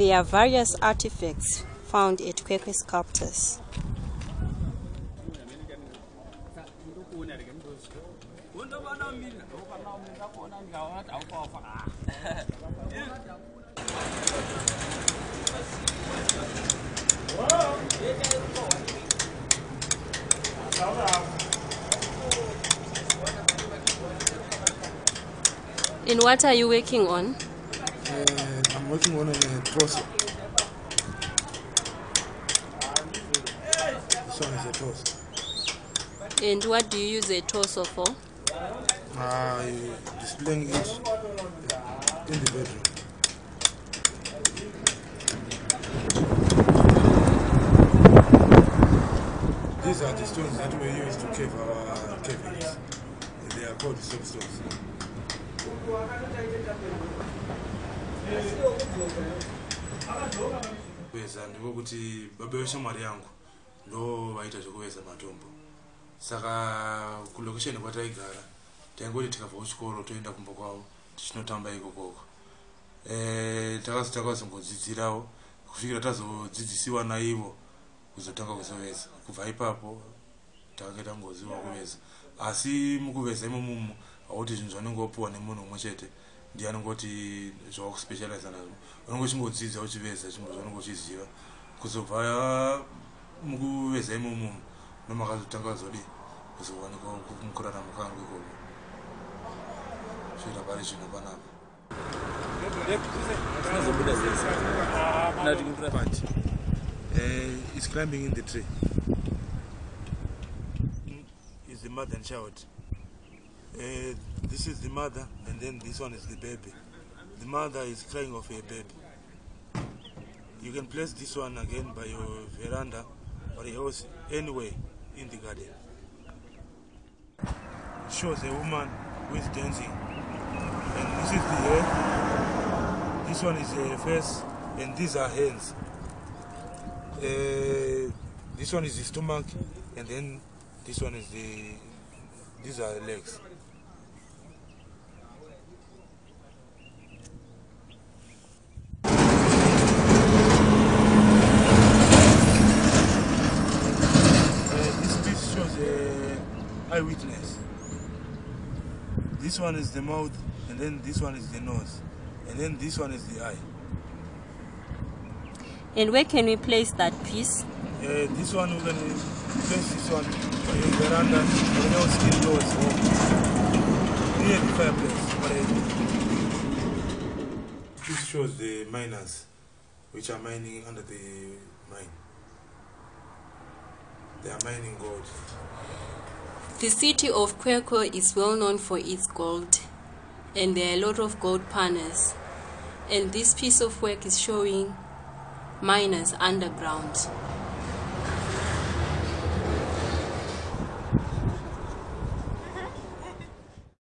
There are various artifacts found at Kwekwe Sculptors. In what are you working on? Uh, I'm working on a torso. This one is a torso. And what do you use a torso for? I displaying it in the bedroom. These are the stones that we use to cave our cavities. They are called soapstones. Kuveza ndikokuti baba veshamwari yangu ndo vaita zvekuveza matombo. Saka kulokesheni kwataigara taingoti tikabva kuchikoro toenda kumba kwavo tichinotamba ikokoko e, takazo takazongodzidzirawo kusvikira tazodzidzisiwa naivo kuzotanga kuzoveza kubva ipapo takanga tangoziva kuveza asi mukuveza imomumu hauti zvinhu zvanongopiwa nemunhu umwe chete ndiye anongoti zvawakuspecializa nazvo. Unongochingodzidza uchiveza chinhu zvaunonge uchiziva kuzobva mukuveza imomo nomakazotanga zodi kuzowanikwa mukurarama kangu ikoko. Svikira pari zvino panapa. But, uh, is climbing in the tree. Is the mother and child. Uh, this is the mother, and then this one is the baby. The mother is crying of a baby. You can place this one again by your veranda or your house, anywhere in the garden. It shows a woman who is dancing, and this is the head. This one is a face, and these are hands. Uh, this one is the stomach, and then this one is the. These are legs. Uh, this piece shows a This one is the mouth, and then this one is the nose, and then this one is the eye. And where can we place that piece? Uh, this one we're gonna place this one your veranda, or your skin near the fireplace. whatever. This shows the miners, which are mining under the mine. They are mining gold. The city of Kwekwe is well known for its gold, and there are a lot of gold panels. And this piece of work is showing miners underground.